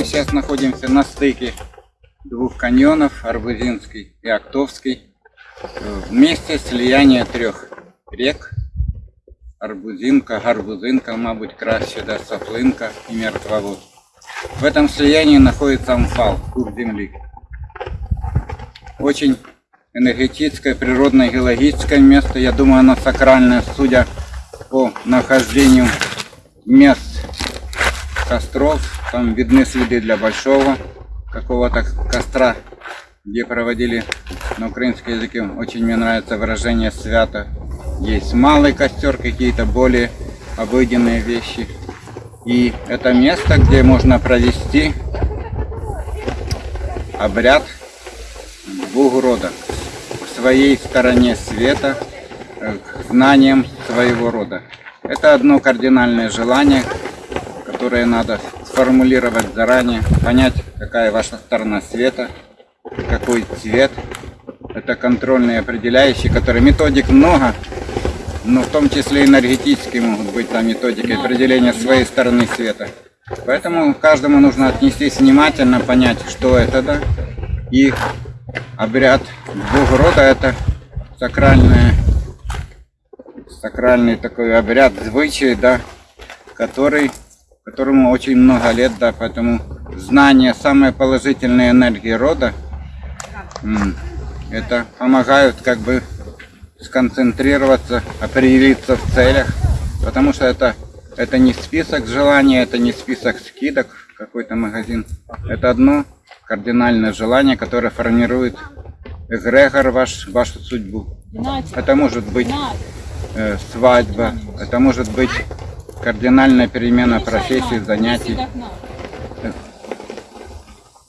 сейчас находимся на стыке двух каньонов, Арбузинский и Октовский. В месте слияния трех рек. Арбузинка, Гарбузинка, мабуть, краще, да, Соплинка и Мертвовод. В этом слиянии находится Амфал, куб земли. Очень энергетическое, природное, геологическое место. Я думаю, оно сакральное, судя по нахождению мест костров. Там видны следы для большого какого-то костра, где проводили на украинском языке. Очень мне нравится выражение свято. Есть малый костер, какие-то более обыденные вещи. И это место, где можно провести обряд двух родов. К своей стороне света, э, к знаниям своего рода. Это одно кардинальное желание, которое надо сформулировать заранее, понять, какая ваша сторона света, какой цвет. Это контрольные определяющие, которые методик много, но в том числе энергетические могут быть там методики определения своей стороны света. Поэтому каждому нужно отнестись внимательно, понять, что это, да, и обряд двух рода это сакральное, сакральный такой обряд звычай, да, который, которому очень много лет, да, поэтому знание самой положительной энергии рода, это помогают как бы сконцентрироваться, определиться в целях, потому что это, это не список желаний, это не список скидок в какой-то магазин. Это одно кардинальное желание, которое формирует эгрегор ваш, вашу судьбу. Это может быть э, свадьба, это может быть кардинальная перемена профессии, занятий.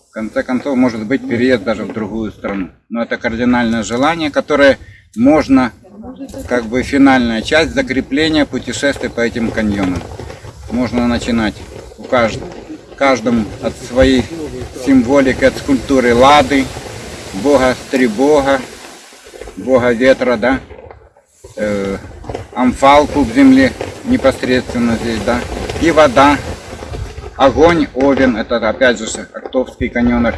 В конце концов, может быть переезд даже в другую страну. Но это кардинальное желание, которое можно, как бы финальная часть закрепления путешествия по этим каньонам. Можно начинать у каждого, каждому от своей символики, от скульптуры Лады, бога Стрибога, бога ветра, да, амфалку в земле непосредственно здесь, да, и вода, огонь, овен, это опять же Октовский каньонер.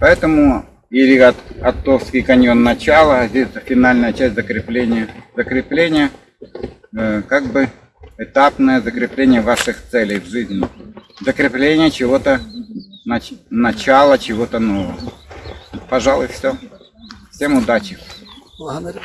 Поэтому или от, Октовский каньон начало, а здесь финальная часть закрепления. Закрепление, э, как бы этапное закрепление ваших целей в жизни. Закрепление чего-то, нач, начала чего-то нового. Пожалуй, все. Всем удачи. Благодарю.